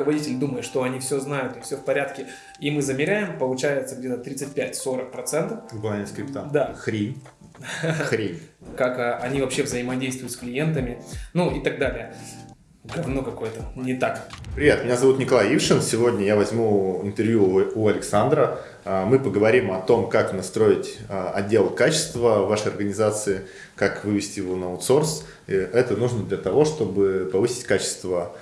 руководитель думает, что они все знают и все в порядке, и мы замеряем, получается где-то 35-40%. Выполнение скрипта. Да. Хрень. Хрень. Как а, они вообще взаимодействуют с клиентами, ну и так далее. Говно какое-то, не так. Привет, меня зовут Николай Ившин. Сегодня я возьму интервью у Александра. А, мы поговорим о том, как настроить а, отдел качества вашей организации, как вывести его на аутсорс. Это нужно для того, чтобы повысить качество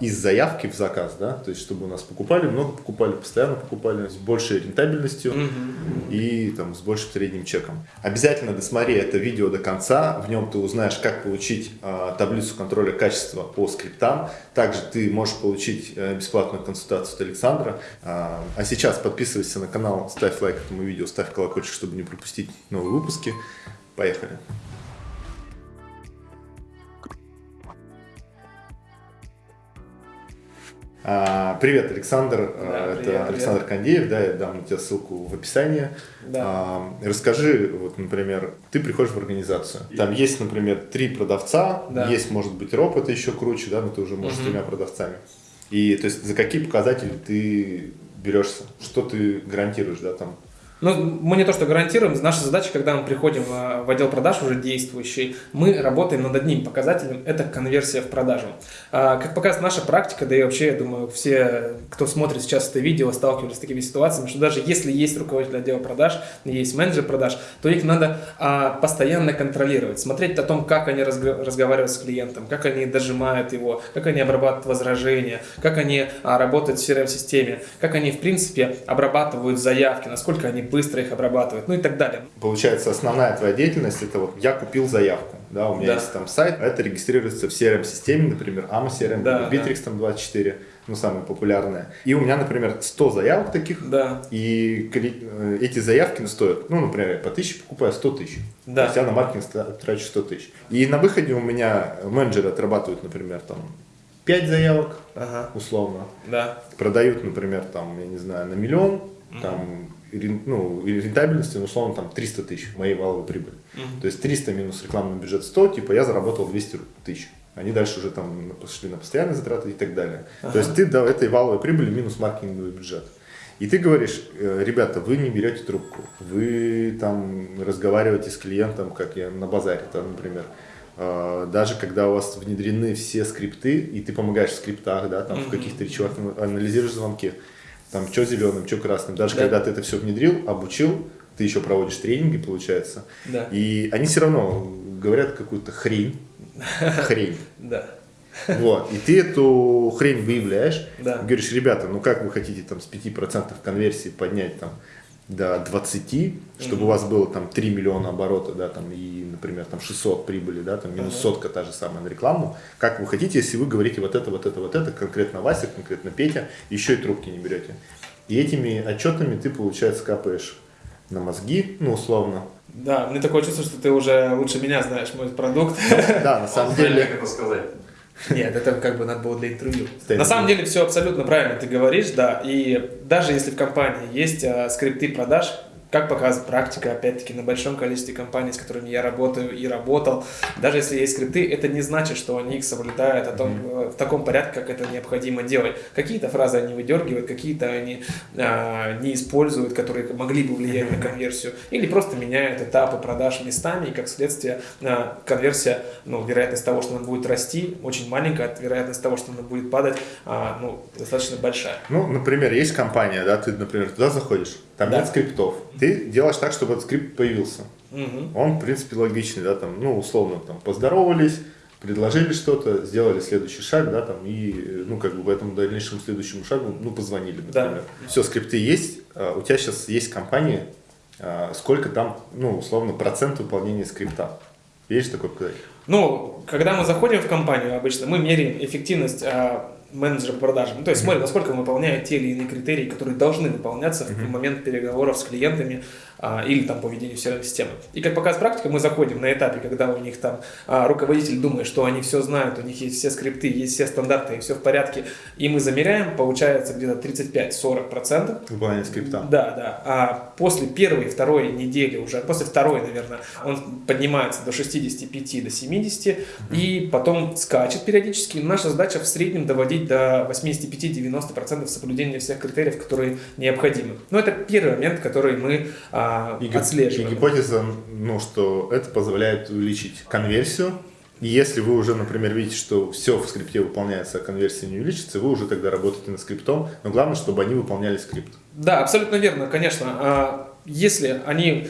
из заявки в заказ, да, то есть чтобы у нас покупали, много покупали, постоянно покупали, с большей рентабельностью mm -hmm. и там с большим средним чеком. Обязательно досмотри это видео до конца, в нем ты узнаешь, как получить а, таблицу контроля качества по скриптам, также ты можешь получить а, бесплатную консультацию от Александра. А, а сейчас подписывайся на канал, ставь лайк этому видео, ставь колокольчик, чтобы не пропустить новые выпуски. Поехали! А, привет, Александр. Да, а, Это привет, Александр привет. Кондеев. Да, я дам тебе ссылку в описании. Да. А, Расскажи, вот, например, ты приходишь в организацию. Там есть, например, три продавца, Да. есть, может быть, РОП, это еще круче, да, но ты уже можешь с Мгм. тремя продавцами. И то есть за какие показатели ты берешься? Что ты гарантируешь, да, там? Ну, мы не то что гарантируем, наша задача, когда мы приходим э, в отдел продаж уже действующий, мы работаем над одним показателем, это конверсия в продажу. А, Как показывает наша практика, да и вообще, я думаю, все, кто смотрит сейчас это видео, сталкивались с такими ситуациями, что даже если есть руководитель отдела продаж, есть менеджер продаж, то их надо а, постоянно контролировать, смотреть о том, как они разго- разговаривают с клиентом, как они дожимают его, как они обрабатывают возражения, как они а, работают в CRM-системе, как они, в принципе, обрабатывают заявки, насколько они быстро их обрабатывают, ну и так далее. Получается, основная твоя деятельность это вот я купил заявку, да, у меня Да. есть там сайт, а это регистрируется в CRM-системе, например, AMA CRM, Да, Bittrex там 24, ну, самые популярные. И у меня, например, 100 заявок таких, Да, и э, эти заявки стоят, ну, например, я по 1000 покупаю 100 тысяч. Да. То есть я на маркетинг трачу 100 тысяч. И на выходе у меня менеджеры отрабатывают, например, там 5 заявок, ага, условно, да, продают, например, там, я не знаю, на миллион, там, и рен- ну, рентабельности, ну, условно, там, 300 тысяч моей валовой прибыли. Мгм. То есть 300 минус рекламный бюджет 100, типа я заработал 200 тысяч. Они дальше уже там пошли на постоянные затраты и так далее. Ага. То есть ты до этой валовой прибыли минус маркетинговый бюджет. И ты говоришь, э, ребята, вы не берете трубку, вы там разговариваете с клиентом, как я на базаре, там, например. Э, Даже когда у вас внедрены все скрипты, и ты помогаешь в скриптах, да, там в Мгм. каких-то речевых анализируешь звонки, там, что зеленым, что красным. Даже Да. когда ты это все внедрил, обучил, ты еще проводишь тренинги, получается. да, И они все равно говорят какую-то хрень. Хрень. да, Вот. И ты эту хрень выявляешь. Да. Говоришь, ребята, ну как вы хотите там с 5% конверсии поднять там до 20, чтобы Мгм. у вас было там 3 миллиона оборота, да, там, и, например, там 600 прибыли, да, там минус Ага. сотка та же самая на рекламу. Как вы хотите, если вы говорите вот это, вот это, вот это, конкретно Вася, конкретно Петя, еще и трубки не берете. И этими отчетами ты, получается, капаешь на мозги, ну, условно. да. Мне такое чувство, что ты уже лучше меня знаешь мой продукт. Да, на самом деле... как это сказать. Нет, это как бы надо было для интервью. На самом деле все абсолютно правильно ты говоришь, да. И даже если в компании есть а, скрипты продаж, как показывает практика, опять-таки, на большом количестве компаний, с которыми я работаю и работал, даже если есть скрипты, это не значит, что они их соблюдают о том, э, в таком порядке, как это необходимо делать. Какие-то фразы они выдергивают, какие-то они а, не используют, которые могли бы влиять на конверсию, или просто меняют этапы продаж местами, и как следствие а, конверсия, ну, вероятность того, что она будет расти, очень маленькая, а вероятность того, что она будет падать, а, ну, достаточно большая. Ну, например, есть компания, да, ты, например, туда заходишь, там Да. нет скриптов. Ты делаешь так, чтобы этот скрипт появился. Мгм. Он, в принципе, логичный, да, там, ну, условно, там, поздоровались, предложили что-то, сделали следующий шаг, да, там, и, ну, как бы в этом дальнейшему следующему шагу, ну, позвонили, Да. например. Все, скрипты есть, а, у тебя сейчас есть компания, а, сколько там, ну, условно, процент выполнения скрипта. Есть такой показатель? Ну, когда мы заходим в компанию обычно, мы меряем эффективность менеджера по продажам. Ну, то есть смотрим, насколько он выполняет те или иные критерии, которые должны выполняться в момент переговоров с клиентами. А, или там по ведению CRM-системы. И как показывает практика, мы заходим на этапе, когда у них там а, руководитель думает, что они все знают, у них есть все скрипты, есть все стандарты, и все в порядке, и мы замеряем, получается где-то 35-40%. Выполнение скрипта. Да, да. А после первой, второй недели уже, после второй, наверное, он поднимается до 65, до 70, mm-hmm. и потом скачет периодически. Наша задача в среднем доводить до 85-90% соблюдения всех критериев, которые необходимы. Но это первый момент, который мы а, и, отслеживаем. И гипотеза, ну, что это позволяет увеличить конверсию, и если вы уже, например, видите, что все в скрипте выполняется, а конверсия не увеличится, вы уже тогда работаете над скриптом, но главное, чтобы они выполняли скрипт. Да, абсолютно верно, конечно. Если они,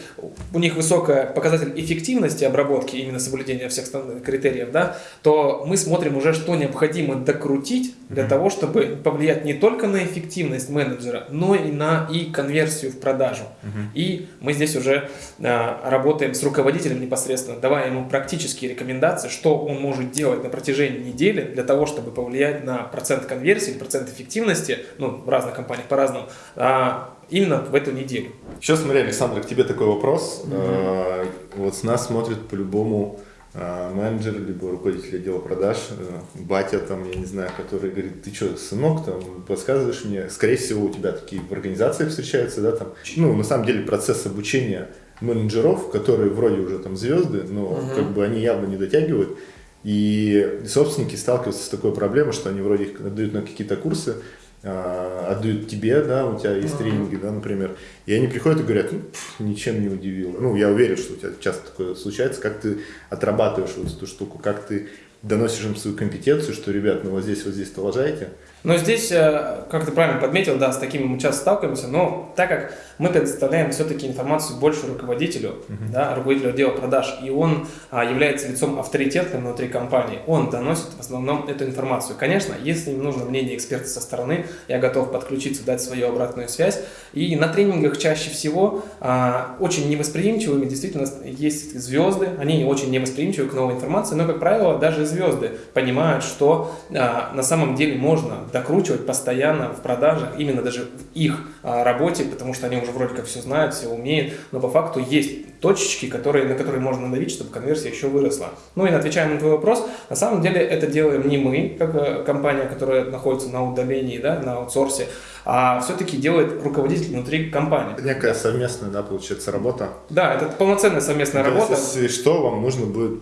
у них высокая показатель эффективности обработки, именно соблюдения всех критериев, да, то мы смотрим уже, что необходимо докрутить для mm-hmm. того, чтобы повлиять не только на эффективность менеджера, но и на и конверсию в продажу. Mm-hmm. И мы здесь уже а, работаем с руководителем непосредственно, давая ему практические рекомендации, что он может делать на протяжении недели для того, чтобы повлиять на процент конверсии, процент эффективности, ну, в разных компаниях по-разному, а, именно в эту неделю. Сейчас, смотри, Александр, к тебе такой вопрос. Mm-hmm. Вот с нас смотрит по-любому а, менеджер, либо руководитель отдела продаж, э, батя там, я не знаю, который говорит, ты что, сынок, там, подсказываешь мне, скорее всего, у тебя такие в организациях встречаются, да, там, ну, на самом деле процесс обучения менеджеров, которые вроде уже там звезды, но uh-huh. как бы они явно не дотягивают, и собственники сталкиваются с такой проблемой, что они вроде их отдают на какие-то курсы, отдают тебе, да, у тебя есть тренинги, да, например, и они приходят и говорят, ну, пфф, ничем не удивило. Ну, я уверен, что у тебя часто такое случается, как ты отрабатываешь вот эту штуку, как ты доносишь им свою компетенцию, что, ребят, ну вот здесь, вот здесь-то лажаете, но здесь, э, как ты правильно подметил, да, с такими мы часто сталкиваемся, но так как мы предоставляем все-таки информацию больше руководителю, uh-huh. да, руководителю отдела продаж, и он а, является лицом авторитета внутри компании, он доносит в основном эту информацию. Конечно, если им нужно мнение эксперта со стороны, я готов подключиться, дать свою обратную связь. И на тренингах чаще всего а, очень невосприимчивыми действительно есть звезды, они очень невосприимчивы к новой информации, но, как правило, даже звезды понимают, что а, на самом деле можно докручивать постоянно в продажах, именно даже в их а, работе, потому что они уже вроде как все знают, все умеют, но по факту есть точечки, которые, на которые можно надавить, чтобы конверсия еще выросла. Ну и отвечая на твой вопрос, на самом деле это делаем не мы, как э, компания, которая находится на удалении, да, на аутсорсе, а все-таки делает руководитель внутри компании. Это некая совместная, да, получается, работа. Да, это полноценная совместная То работа. Если что, вам нужно будет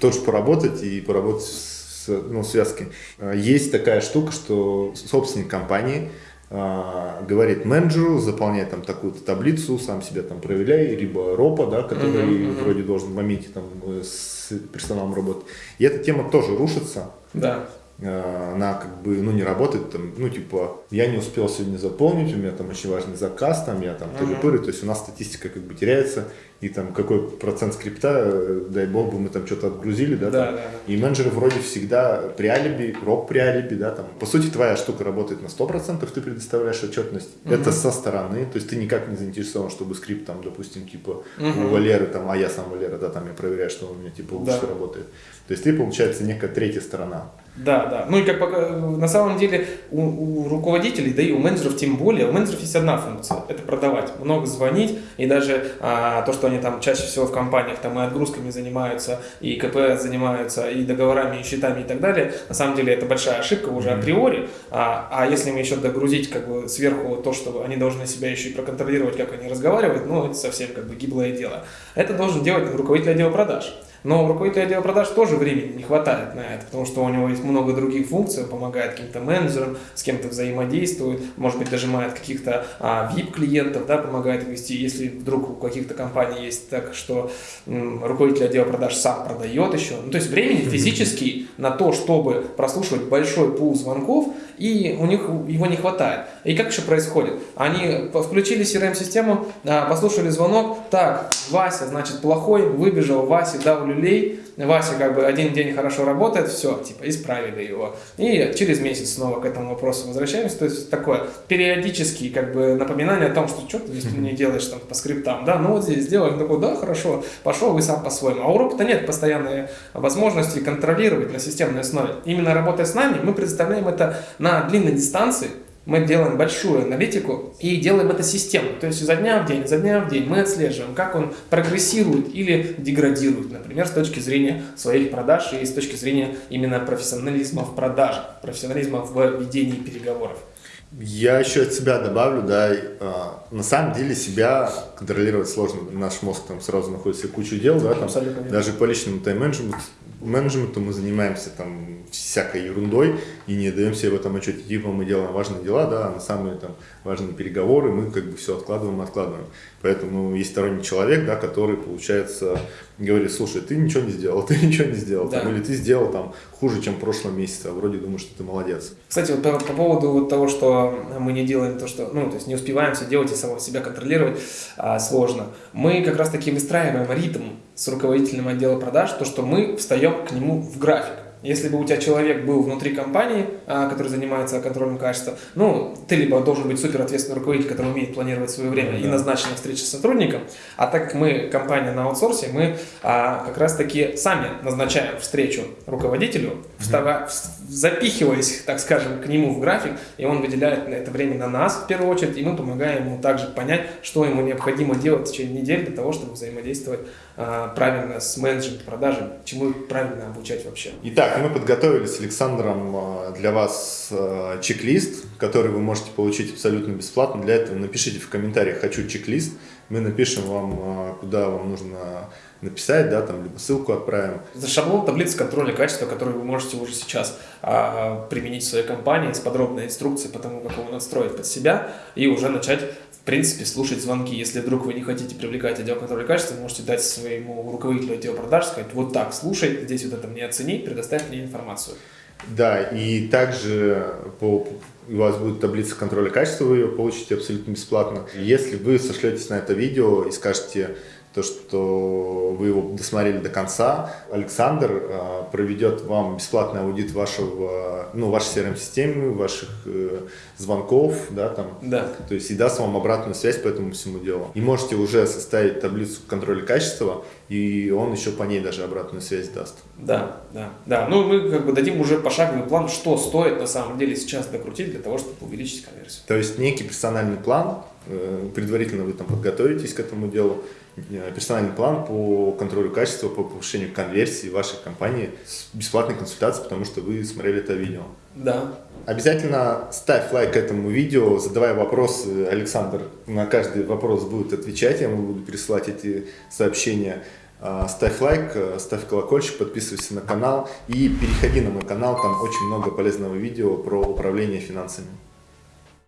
тоже поработать и поработать с ну, связки. А, есть такая штука, что собственник компании а, говорит менеджеру, заполняй там такую-то таблицу, сам себя там проверяй, либо ропа, да, который uh-huh, uh-huh. вроде должен в моменте там э, с персоналом работать. И эта тема тоже рушится. Да. Э, она как бы, ну, не работает, там, ну, типа, я не успел сегодня заполнить, у меня там очень важный заказ, там, я там тыры-пыры, то есть у нас статистика как бы теряется, и там какой процент скрипта, э, дай бог бы мы там что-то отгрузили, да, да, там, да, да. и менеджеры вроде всегда при алиби, рок при алиби, да, там, по сути, твоя штука работает на 100%, ты предоставляешь отчетность, угу. это со стороны, то есть ты никак не заинтересован, чтобы скрипт там, допустим, типа, угу. у Валеры, там, а я сам Валера, да, там, я проверяю, что у меня, типа, лучше да. работает, то есть ты, получается, некая третья сторона. Да, да. Ну и как на самом деле у, у руководителей, да и у менеджеров тем более, у менеджеров есть одна функция – это продавать. Много звонить, и даже а, то, что они там чаще всего в компаниях там и отгрузками занимаются, и КП занимаются, и договорами, и счетами и так далее, на самом деле это большая ошибка уже mm-hmm. априори. А, а если им еще догрузить как бы сверху то, что они должны себя еще и проконтролировать, как они разговаривают, ну это совсем как бы гиблое дело. Это должен делать руководитель отдела продаж. Но у руководителя отдела продаж тоже времени не хватает на это, потому что у него есть много других функций, он помогает каким-то менеджерам, с кем-то взаимодействует, может быть, дожимает каких-то а, VIP-клиентов, да, помогает вести, если вдруг у каких-то компаний есть так, что м, руководитель отдела продаж сам продает еще. Ну, то есть времени физически на то, чтобы прослушивать большой пул звонков, и у них его не хватает. И как еще происходит? Они включили CRM-систему, а, послушали звонок, так, Вася, значит, плохой, выбежал, Вася дал люлей, Вася как бы один день хорошо работает, все, типа, исправили его. И через месяц снова к этому вопросу возвращаемся. То есть такое периодические как бы напоминание о том, что что ты здесь не делаешь там по скриптам, да, ну вот здесь сделай, он такой, да, хорошо, пошел вы сам по-своему. А у робота нет постоянной возможности контролировать на системной основе. Именно работая с нами, мы предоставляем это на длинной дистанции, мы делаем большую аналитику и делаем это системно. То есть изо дня в день, изо дня в день мы отслеживаем, как он прогрессирует или деградирует, например, с точки зрения своих продаж и с точки зрения именно профессионализма в продаже, профессионализма в ведении переговоров. Я еще от себя добавлю, да, а, на самом деле себя контролировать сложно. Наш мозг там сразу находится кучу дел, да, там, даже по личному тайм-менеджменту менеджменту мы занимаемся там всякой ерундой и не даем себе в этом отчете. Типа мы делаем важные дела, да, а на самые там важные переговоры мы как бы все откладываем, откладываем. Поэтому есть сторонний человек, да, который, получается, говорит, слушай, ты ничего не сделал, ты ничего не сделал, да. там, или ты сделал там хуже, чем в прошлом месяце, а вроде думаешь, что ты молодец. Кстати, вот по, по поводу вот того, что мы не делаем то, что, ну, то есть не успеваем все делать и самого себя контролировать, а, сложно. Мы как раз таки выстраиваем ритм с руководителем отдела продаж, то, что мы встаем к нему в график. Если бы у тебя человек был внутри компании, а, который занимается контролем качества, ну, ты либо должен быть супер ответственный руководитель, который умеет планировать свое время да. и назначить встречи с сотрудником, а так как мы компания на аутсорсе, мы а, как раз-таки сами назначаем встречу руководителю, встава, запихиваясь, так скажем, к нему в график, и он выделяет на это время на нас в первую очередь, и мы помогаем ему также понять, что ему необходимо делать в течение недели для того, чтобы взаимодействовать а, правильно с менеджером продажи, чему правильно обучать вообще. Итак, мы подготовили с Александром а, для вас а, чек-лист, который вы можете получить абсолютно бесплатно. Для этого напишите в комментариях «хочу чек-лист». Мы напишем вам, а, куда вам нужно написать, да, там, либо ссылку отправим. Это шаблон таблицы контроля качества, который вы можете уже сейчас а, применить в своей компании с подробной инструкцией по тому, как его настроить под себя и уже начать в принципе, слушать звонки. Если вдруг вы не хотите привлекать отдел контроля качества, вы можете дать своему руководителю отдела продаж, сказать, вот так, слушай, здесь вот это мне оцени, предоставь мне информацию. Да, и также по, у вас будет таблица контроля качества, вы ее получите абсолютно бесплатно. Если вы сошлетесь на это видео и скажете, то, что вы его досмотрели до конца. Александр э, проведет вам бесплатный аудит вашего, ну, вашей CRM-системы, ваших э, звонков, да, там. Да. То есть и даст вам обратную связь по этому всему делу. И можете уже составить таблицу контроля качества, и он еще по ней даже обратную связь даст. Да, да, да. Ну, мы как бы дадим уже пошаговый план, что стоит на самом деле сейчас докрутить для того, чтобы увеличить конверсию. То есть некий персональный план, э, предварительно вы там подготовитесь к этому делу, персональный план по контролю качества, по повышению конверсии вашей компании с бесплатной консультацией, потому что вы смотрели это видео. Да. Обязательно ставь лайк этому видео, задавай вопросы. Александр на каждый вопрос будет отвечать, я ему буду присылать эти сообщения. А, ставь лайк, э, ставь колокольчик, подписывайся на канал и переходи на мой канал, там очень много полезного видео про управление финансами.